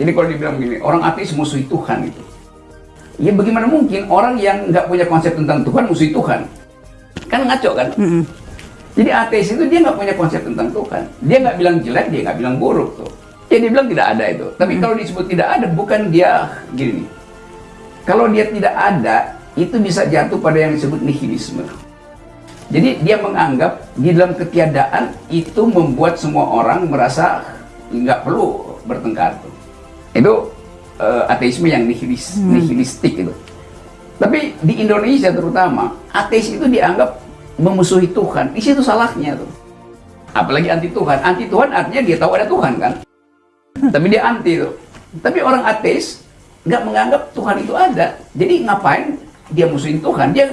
Jadi kalau dibilang begini, orang ateis musuhi Tuhan itu. Ya bagaimana mungkin orang yang nggak punya konsep tentang Tuhan musuhi Tuhan? Kan ngaco kan? Mm-mm. Jadi ateis itu dia nggak punya konsep tentang Tuhan. Dia nggak bilang jelek, dia nggak bilang buruk tuh. Ya dia bilang tidak ada itu. Tapi kalau disebut tidak ada, bukan dia gini. Kalau dia tidak ada, itu bisa jatuh pada yang disebut nihilisme. Jadi dia menganggap di dalam ketiadaan itu membuat semua orang merasa nggak perlu bertengkar. Tuh. Itu eh, ateisme yang nihilis, nihilistik itu. Tapi di Indonesia terutama, ateis itu dianggap memusuhi Tuhan. Di situ salahnya tuh. Apalagi anti Tuhan. Anti Tuhan artinya dia tahu ada Tuhan kan. Tapi dia anti tuh. Tapi orang ateis nggak menganggap Tuhan itu ada. Jadi ngapain dia musuhin Tuhan? Dia